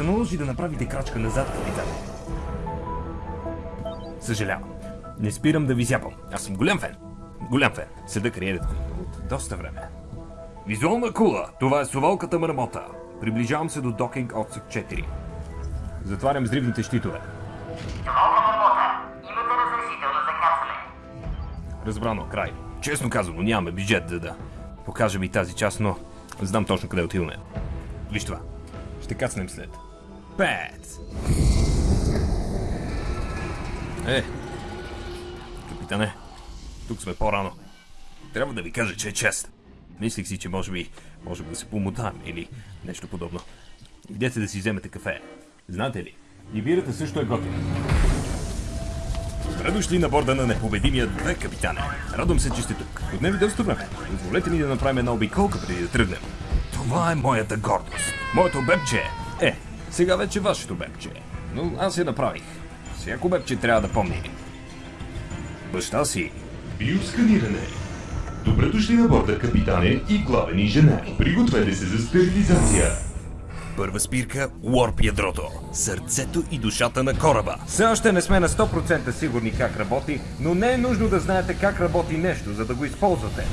се наложи да направите крачка назад, капитане. Съжалявам. Не спирам да ви зяпам. Аз съм голям фен. Голям фен. Седа кариерата ми от доста време. Визуална кула. Това е совалката мърмота. Приближавам се до докинг отсък 4. Затварям взривните щитове. Волга Мармота, имате разрешително за кацане. Разбрано, край. Честно казано, нямаме бюджет да да покажем и тази част, но знам точно къде отиваме. Виж това. Ще кацнем след. Пет! Е, капитане, тук сме по-рано. Трябва да ви кажа, че е чест. Мислих си, че може би можем да се помотаем или нещо подобно. Идете да си вземете кафе. Знаете ли, и бирата също е готина. Добре дошли на борда на непобедимия две, капитане. Радвам се, че сте тук. Отне ви доста време. Позволете ми да направим една обиколка преди да тръгнем. Това е моята гордост. Моето бебче. Е, сега вече вашето бебче. Но аз я направих. Всяко бебче трябва да помни. Баща си. Биосканиране. Добре дошли на борда, капитане и главен инженер. Пригответе се за стерилизация. Първа спирка – Уорп ядрото. Сърцето и душата на кораба. Все още не сме на 100% сигурни как работи, но не е нужно да знаете как работи нещо, за да го използвате.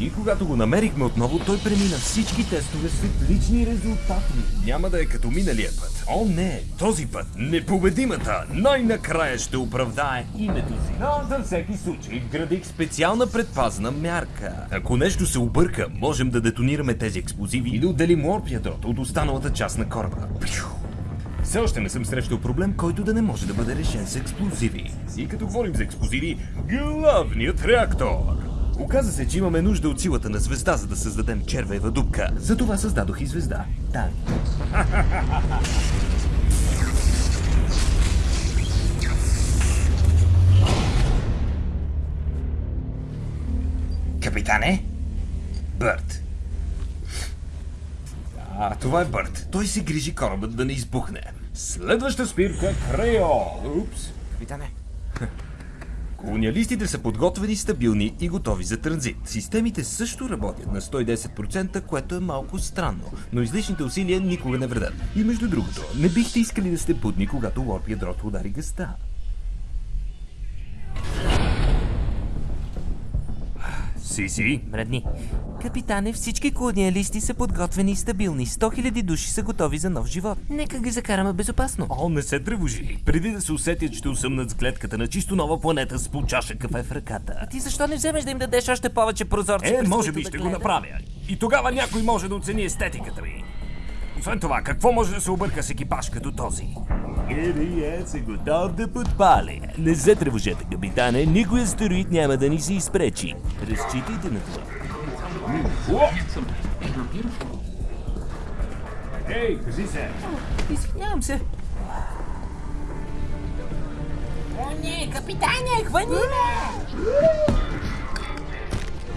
И когато го намерихме отново, той премина всички тестове с отлични резултати. Няма да е като миналия път. О, не! Този път непобедимата най-накрая ще оправдае името си. Но за всеки случай вградих специална предпазна мярка. Ако нещо се обърка, можем да детонираме тези експлозиви и да отделим орп ядрото от останалата част на кораба. Все още не съм срещал проблем, който да не може да бъде решен с експлозиви. И като говорим за експлозиви, главният реактор. Оказа се, че имаме нужда от силата на звезда, за да създадем червева дупка. Затова създадох и звезда. Да. Капитане? Бърт. А, това е Бърт. Той се грижи корабът да не избухне. Следваща спирка Крео. Упс. Капитане. Колониалистите са подготвени, стабилни и готови за транзит. Системите също работят на 110%, което е малко странно, но излишните усилия никога не вредят. И между другото, не бихте искали да сте будни, когато лорп ядрото удари гъста. Сиси? Мредни. Капитане, всички колониалисти са подготвени и стабилни. 100 000 души са готови за нов живот. Нека ги закараме безопасно. О, не се тревожи. Преди да се усетят, ще усъмнат с гледката на чисто нова планета с по чаша кафе в ръката. Ти защо не вземеш да им дадеш още повече прозорци? Е, може би да ще го гледат? направя. И тогава някой може да оцени естетиката ми. Освен това, какво може да се обърка с екипаж като този? Ери, е, се готов да подпали. Не се тревожете, капитане, никой астероид няма да ни се изпречи. Разчитайте на това. Ей, кажи се! Извинявам се. О, не, капитане, хвани ме!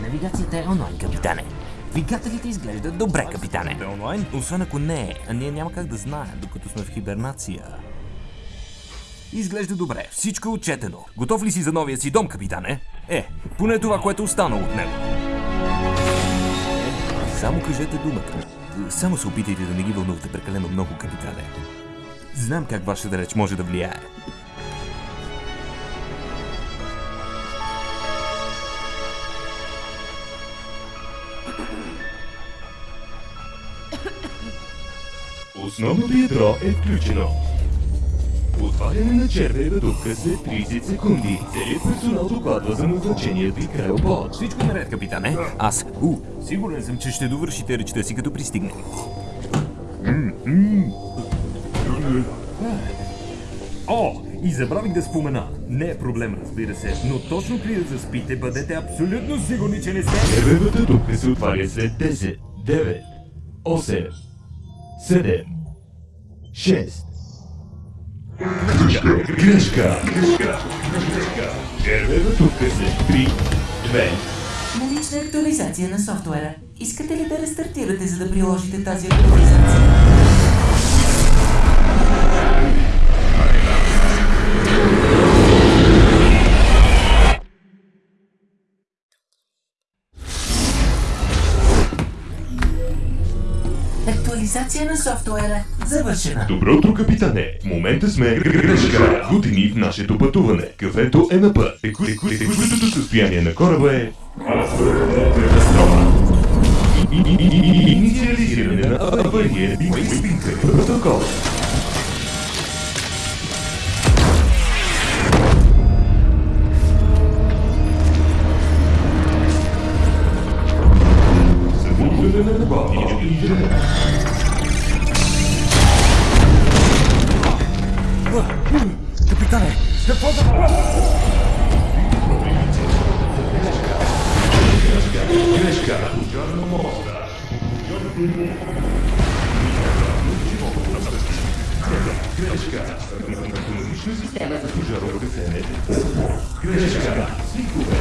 Навигацията е онлайн, капитане. Двигателите изглеждат добре, капитане. Е? Освен ако не а ние няма как да знаем, докато сме в хибернация. Изглежда добре, всичко е отчетено. Готов ли си за новия си дом, капитане? Е, поне това, което останало от него. Само кажете думата. Само се опитайте да не ги вълнувате прекалено много, капитане. Знам как вашата реч може да влияе. Основното ядро е включено. Отваряне на червева дупка след 30 секунди. Целият персонал докладва за назначението и крайобот. Всичко наред, капитане. Аз, у, сигурен съм, че ще довършите речта си като пристигне. О, и забравих да спомена. Не е проблем, разбира се, но точно преди да заспите, бъдете абсолютно сигурни, че не сте... Червевата дупка се отваря след 10, 9, 8, 7, 6. Грешка! Грешка! Грешка! Червева дупка след 3, 2, Налична актуализация на софтуера. Искате ли да рестартирате, за да приложите тази актуализация? Актуализация на софтуера завършена. Добро утро, капитане! В момента сме грешка. Гутини в нашето пътуване. Кафето е на път. Теку- теку- Текущото състояние на кораба е... Инициализиране на авария. Протокол. Грешка. Автоматична система за пожарогасене. Грешка. Свикове.